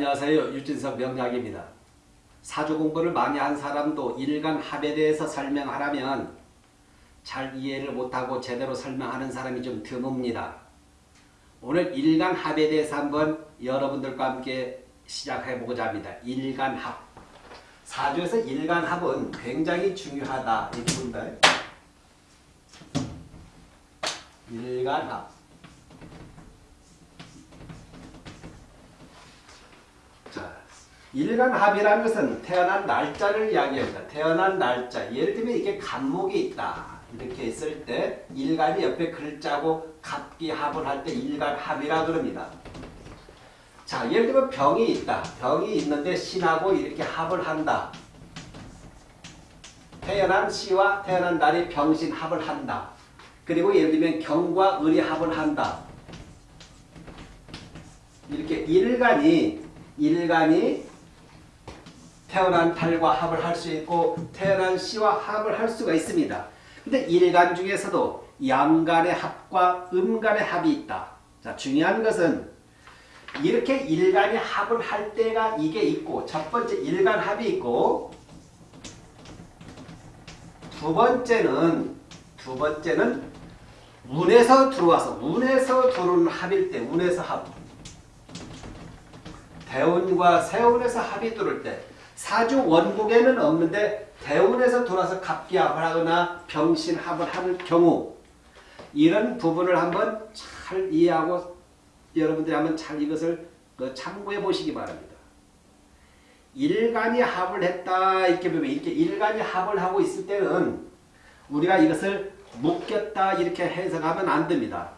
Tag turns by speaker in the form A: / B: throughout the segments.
A: 안녕하세요. 유진석 명약입니다. 사주 공부를 많이 한 사람도 일간 합에 대해서 설명하라면 잘 이해를 못하고 제대로 설명하는 사람이 좀 드뭅니다. 오늘 일간 합에 대해서 한번 여러분들과 함께 시작해보고자 합니다. 일간 합. 사주에서 일간 합은 굉장히 중요하다. 이 부분다. 일간 합. 일간합이라는 것은 태어난 날짜를 이야기합니다. 태어난 날짜. 예를 들면 이게 간목이 있다. 이렇게 있을 때 일간이 옆에 글자고 갑기합을 할 때 일간합이라 그럽니다. 자, 예를 들면 병이 있다. 병이 있는데 신하고 이렇게 합을 한다. 태어난 시와 태어난 날이 병신 합을 한다. 그리고 예를 들면 경과 을이 합을 한다. 이렇게 일간이 일간이 태어난 달과 합을 할 수 있고 태어난 시와 합을 할 수가 있습니다. 근데 일간 중에서도 양간의 합과 음간의 합이 있다. 자, 중요한 것은 이렇게 일간이 합을 할 때가 이게 있고 첫 번째 일간 합이 있고 두 번째는 두 번째는 운에서 들어와서 운에서 들어오는 합일 때 운에서 합 대운과 세운에서 합이 들을 때 사주 원국에는 없는데 대운에서 돌아서 갑기합을 하거나 병신합을 하는 경우 이런 부분을 한번 잘 이해하고 여러분들이 한번 잘 이것을 그 참고해 보시기 바랍니다. 일간이 합을 했다 이렇게 보면 이렇게 일간이 합을 하고 있을 때는 우리가 이것을 묶였다 이렇게 해석하면 안 됩니다.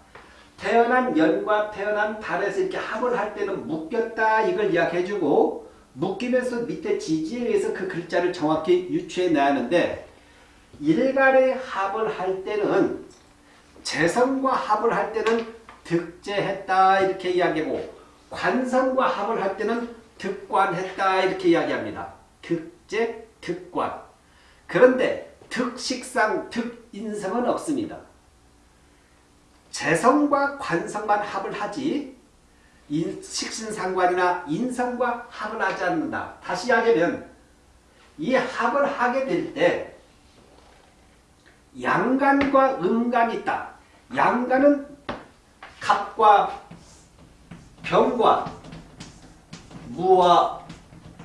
A: 태어난 연과 태어난 달에서 이렇게 합을 할 때는 묶였다 이걸 이야기해주고 묶이면서 밑에 지지에 의해서 그 글자를 정확히 유추해내야 하는데 일간의 합을 할 때는 재성과 합을 할 때는 득제했다 이렇게 이야기하고 관성과 합을 할 때는 득관했다 이렇게 이야기합니다. 득제, 득관. 그런데 득식상, 득인성은 없습니다. 재성과 관성만 합을 하지 인, 식신상관이나 인성과 합을 하지 않는다. 다시 이야기하면 이 합을 하게 될 때 양간과 음간이 있다. 양간은 갑과 병과 무와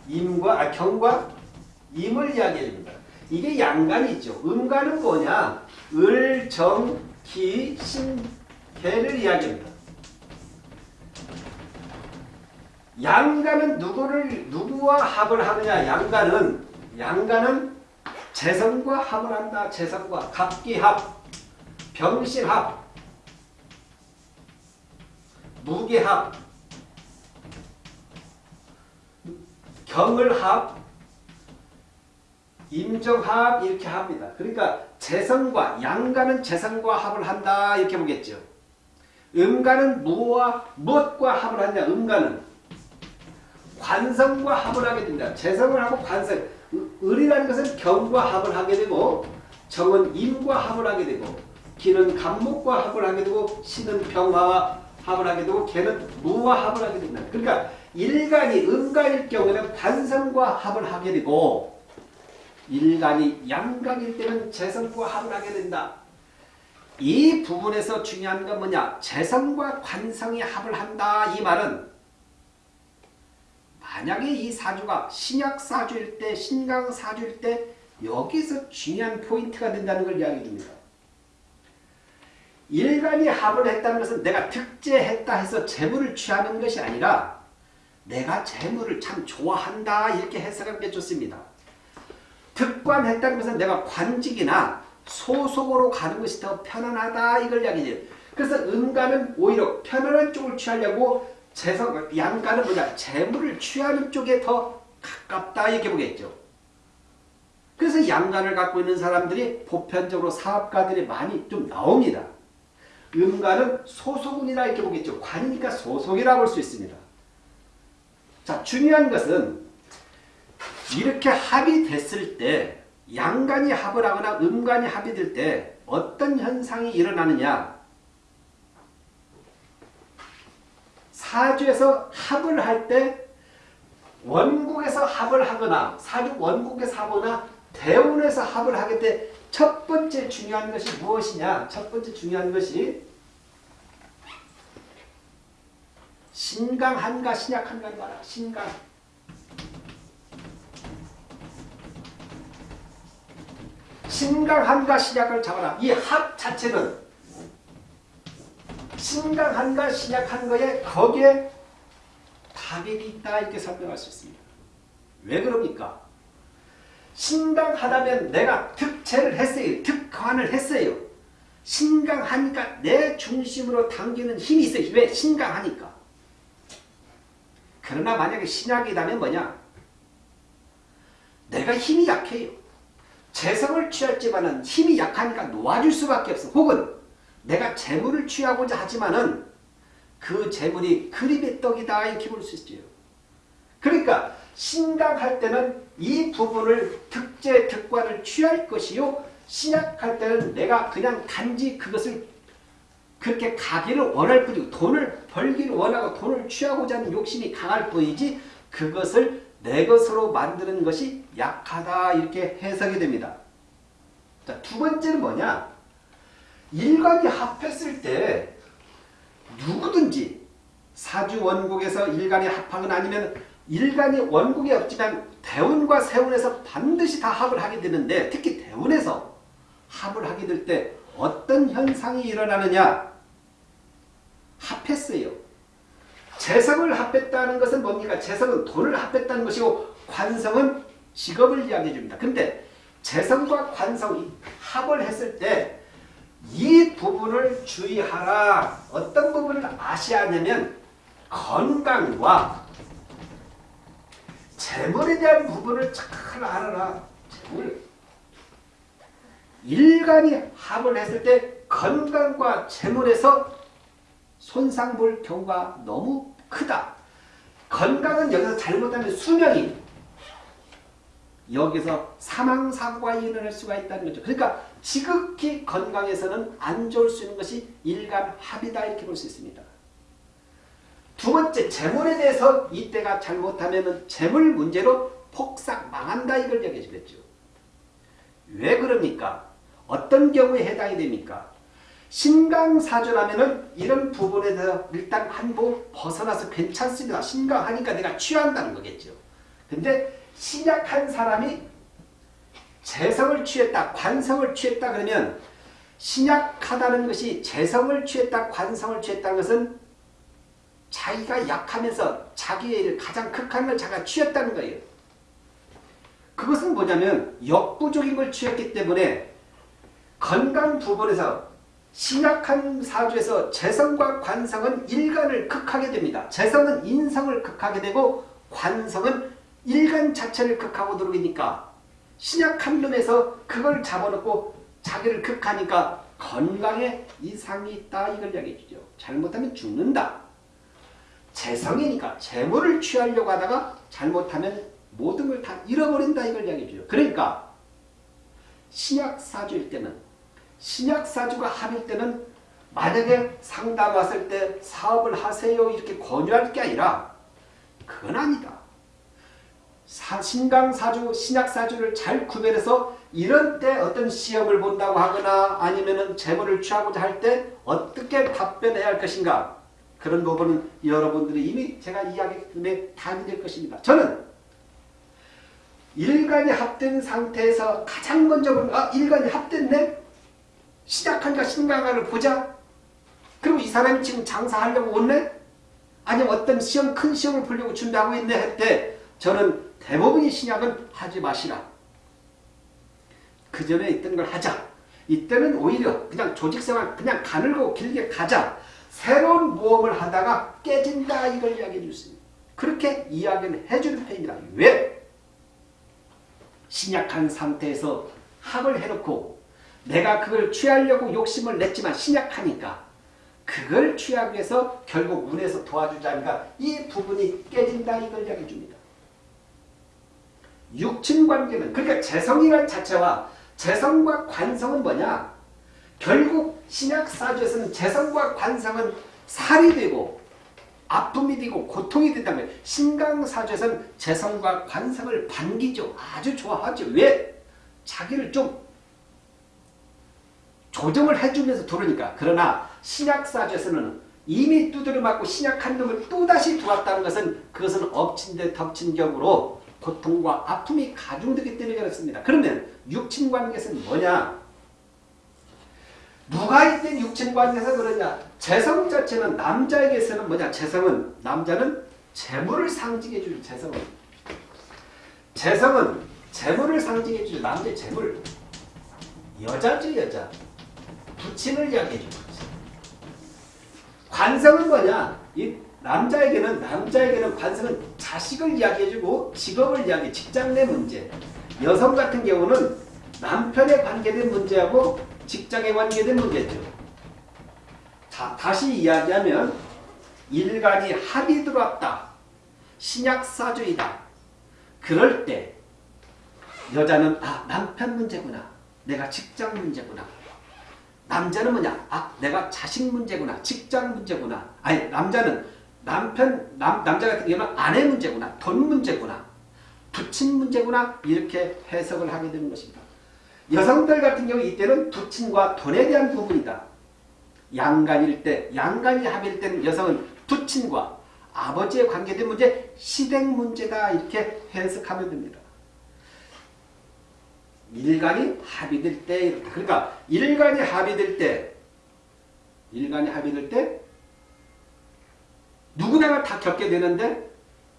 A: 임과 아, 경과 임을 이야기합니다. 이게 양간이 있죠. 음간은 뭐냐? 을, 정, 기, 신, 개를 이야기합니다. 양간은 누구를 누구와 합을 하느냐? 양간은 양간은 재성과 합을 한다. 재성과 갑기합, 병신합, 무게합, 경을합, 임정합 이렇게 합니다. 그러니까 재성과 양간은 재성과 합을 한다 이렇게 보겠죠. 무와 무엇과 합을 하냐? 음간은 관성과 합을 하게 됩니다. 재성을 하고 관성. 을이라는 것은 경과 합을 하게 되고 정은 임과 합을 하게 되고 기는 간목과 합을 하게 되고 신은 병화와 합을 하게 되고 개는 무와 합을 하게 됩니다. 그러니까 일간이 음간일 경우에는 관성과 합을 하게 되고 일간이 양간일 때는 재성과 합을 하게 된다. 이 부분에서 중요한 건 뭐냐? 재성과 관성이 합을 한다. 이 말은 만약에 이 사주가 신약 사주일 때, 신강 사주일 때 여기서 중요한 포인트가 된다는 걸 이야기해 줍니다. 일간이 합을 했다는 것은 내가 득제했다 해서 재물을 취하는 것이 아니라 내가 재물을 참 좋아한다 이렇게 해석하는 게 좋습니다. 득관했다는 것은 내가 관직이나 소속으로 가는 것이 더 편안하다 이걸 이야기해요. 그래서 음간은 오히려 편안한 쪽을 취하려고 재성, 양간은 뭐냐 재물을 취하는 쪽에 더 가깝다 이렇게 보겠죠. 그래서 양간을 갖고 있는 사람들이 보편적으로 사업가들이 많이 좀 나옵니다. 음간은 소속운이라 이렇게 보겠죠. 관이니까 소속이라고 볼수 있습니다. 자 중요한 것은 이렇게 합이 됐을 때 양간이 합을 하거나 음간이 합이 될 때 어떤 현상이 일어나느냐 사주에서 합을 할 때 원국에서 합을 하거나 사주 원국에서 하거나 대운에서 합을 하게 돼첫 번째 중요한 것이 무엇이냐? 첫 번째 중요한 것이 신강한가 신약한가를 봐라. 신강. 신강한가 신약을 잡아라. 이 합 자체는 신강한가 신약한 거에 거기에 답이 있다 이렇게 설명할 수 있습니다. 왜 그럽니까? 신강하다면 내가 득체를 했어요. 득관을 했어요. 신강하니까 내 중심으로 당기는 힘이 있어요. 왜? 신강하니까. 그러나 만약에 신약이라면 뭐냐? 내가 힘이 약해요. 재성을 취할지만은 힘이 약하니까 놓아줄 수밖에 없어. 혹은 내가 재물을 취하고자 하지만은 그 재물이 그립의 떡이다 이렇게 볼 수 있죠. 그러니까 신강할 때는 이 부분을 특제 특관을 취할 것이요 신약할 때는 내가 그냥 단지 그것을 그렇게 가기를 원할 뿐이고 돈을 벌기를 원하고 돈을 취하고자 하는 욕심이 강할 뿐이지 그것을 내 것으로 만드는 것이 약하다 이렇게 해석이 됩니다. 자, 두 번째는 뭐냐? 일간이 합했을 때 누구든지 사주 원국에서 일간이 합하거나 아니면 일간이 원국이 없지만 대운과 세운에서 반드시 다 합을 하게 되는데 특히 대운에서 합을 하게 될 때 어떤 현상이 일어나느냐 합했어요. 재성을 합했다는 것은 뭡니까? 재성은 돈을 합했다는 것이고 관성은 직업을 이야기해 줍니다. 근데 재성과 관성이 합을 했을 때 이 부분을 주의하라. 어떤 부분을 아셔야 하냐면 건강과 재물에 대한 부분을 잘 알아라. 재물. 일간이 합을 했을 때 건강과 재물에서 손상 볼 경우가 너무 크다. 건강은 여기서 잘못하면 수명이 여기서 사망사고가 일어날 수가 있다는 거죠. 그러니까 지극히 건강에서는 안 좋을 수 있는 것이 일간 합이다 이렇게 볼 수 있습니다. 두 번째 재물에 대해서 이때가 잘못하면 재물 문제로 폭삭 망한다 이걸 얘기해 주겠죠. 왜 그럽니까? 어떤 경우에 해당이 됩니까? 신강사주라면은 이런 부분에 대해서 일단 한부 벗어나서 괜찮습니다. 신강하니까 내가 취한다는 거겠죠. 근데 신약한 사람이 재성을 취했다, 관성을 취했다 그러면 신약하다는 것이 재성을 취했다, 관성을 취했다는 것은 자기가 약하면서 자기의 가장 극한 걸 자기가 취했다는 거예요. 그것은 뭐냐면 역부족인 걸 취했기 때문에 건강 부분에서 신약한 사주에서 재성과 관성은 일간을 극하게 됩니다. 재성은 인성을 극하게 되고 관성은 일간 자체를 극하고 들어오니까 신약한 놈에서 그걸 잡아놓고 자기를 극하니까 건강에 이상이 있다 이걸 이야기해 주죠. 잘못하면 죽는다. 재성이니까 재물을 취하려고 하다가 잘못하면 모든 걸 다 잃어버린다 이걸 이야기해 주죠. 그러니까 신약사주일 때는 신약사주가 합일 때는 만약에 상담 왔을 때 사업을 하세요 이렇게 권유할 게 아니라 그건 아니다. 신강사주, 신약사주를 잘 구별해서 이런 때 어떤 시험을 본다고 하거나 아니면 재물을 취하고자 할 때 어떻게 답변해야 할 것인가 그런 부분은 여러분들이 이미 제가 이야기에 답이 될 것입니다. 저는 일간이 합된 상태에서 가장 먼저 아 일간이 합됐네? 시작한가 신강가를 보자. 그리고 이 사람이 지금 장사하려고 온네? 아니면 어떤 시험 큰 시험을 보려고 준비하고 있네 할 때 저는 대부분의 신약은 하지 마시라. 그 전에 있던 걸 하자. 이때는 오히려 그냥 조직생활 그냥 가늘고 길게 가자. 새로운 모험을 하다가 깨진다 이걸 이야기해 주습니다 그렇게 이야기를 해주는 편입니다. 왜? 신약한 상태에서 합을 해놓고 내가 그걸 취하려고 욕심을 냈지만 신약하니까 그걸 취하기 위해서 결국 운에서 도와주자니까 이 부분이 깨진다 이걸 이야기해 줍니다. 육친관계는 그러니까 재성이란 자체와 재성과 관성은 뭐냐? 결국 신약사주에서는 재성과 관성은 살이 되고 아픔이 되고 고통이 된다면 신강사주에서는 재성과 관성을 반기죠. 아주 좋아하죠. 왜? 자기를 좀 조정을 해주면서 들으니까. 그러나 신약사주에서는 이미 두드려 맞고 신약한 놈을 또다시 두었다는 것은 그것은 엎친 데 덮친 격으로 고통과 아픔이 가중되기 때문에 그렇습니다. 그러면 육친관계에서는 뭐냐? 누가 이땐 육친관계에서 그러냐? 재성 자체는 남자에게서는 뭐냐? 재성은 남자는 재물을 상징해 주죠. 재성은. 재성은 재물을 상징해 주죠. 남자의 재물. 여자죠 여자. 부친을 이야기해 주죠. 관성은 뭐냐? 이 남자에게는 남자에게는 관성은 자식을 이야기해주고 직업을 이야기, 직장 내 문제. 여성 같은 경우는 남편에 관계된 문제하고 직장에 관계된 문제죠. 자, 다시 이야기하면 일간이 합이 들어왔다. 신약사주이다. 그럴 때 여자는 아 남편 문제구나. 내가 직장 문제구나. 남자는 뭐냐? 아 내가 자식 문제구나. 직장 문제구나. 아니 남자는 남편 남, 남자 같은 경우는 아내 문제구나. 돈 문제구나. 부친 문제구나. 이렇게 해석을 하게 되는 것입니다. 여성들 같은 경우 이때는 부친과 돈에 대한 부분이다. 양간일 때, 양간이 합일 때는 여성은 부친과 아버지에 관계된 문제, 시댁 문제다 이렇게 해석하면 됩니다. 일간이 합의될 때, 그러니까 일간이 합의될 때, 일간이 합의될 때 누구나가 다 겪게 되는데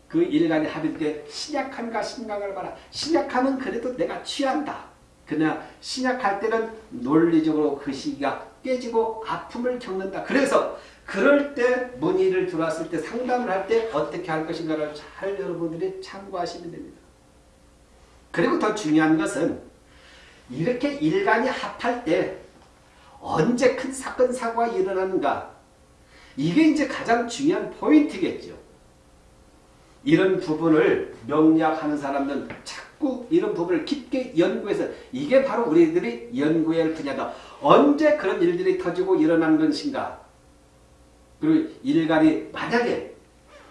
A: 그 일간이 때 신약한가 신강을 봐라. 신약하면 그래도 내가 취한다. 그러나 신약할 때는 논리적으로 그 시기가 깨지고 아픔을 겪는다. 그래서 그럴 때 문의를 들어왔을 때 상담을 할 때 어떻게 할 것인가를 잘 여러분들이 참고하시면 됩니다. 그리고 더 중요한 것은 이렇게 일간이 합할 때 언제 큰 사건 사고가 일어나는가 이게 이제 가장 중요한 포인트겠죠. 이런 부분을 명리학하는 사람들은 자꾸 이런 부분을 깊게 연구해서 이게 바로 우리들이 연구해야 할 분야다. 언제 그런 일들이 터지고 일어난 것인가. 그리고 일간이 만약에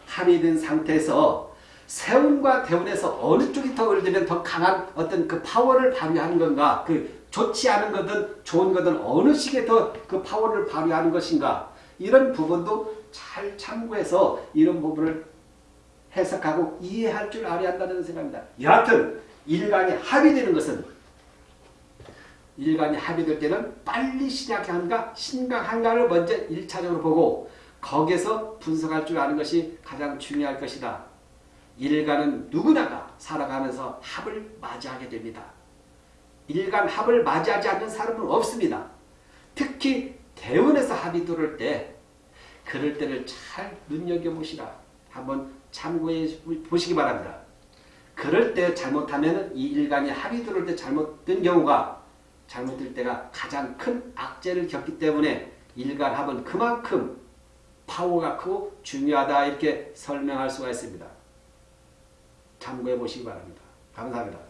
A: 합의된 상태에서 세운과 대운에서 어느 쪽이 더 을들면 더 강한 어떤 그 파워를 발휘하는 건가. 그 좋지 않은 거든 좋은 거든 어느 시기에 더 그 파워를 발휘하는 것인가. 이런 부분도 잘 참고해서 이런 부분을 해석하고 이해할 줄 알아야 한다는 생각입니다. 여하튼 일간이 합의되는 것은 일간이 합의될 때는 빨리 신약한가 신강한가를 먼저 1차적으로 보고 거기에서 분석할 줄 아는 것이 가장 중요할 것이다. 일간은 누구나가 살아가면서 합을 맞이하게 됩니다. 일간 합을 맞이하지 않는 사람은 없습니다. 특히 대원에서 합의 들을 때 그럴 때를 잘 눈여겨보시라. 한번 참고해 보시기 바랍니다. 그럴 때 잘못하면 이 일간이 합의 들을 때 잘못된 경우가 잘못될 때가 가장 큰 악재를 겪기 때문에 일간 합은 그만큼 파워가 크고 중요하다 이렇게 설명할 수가 있습니다. 참고해 보시기 바랍니다. 감사합니다.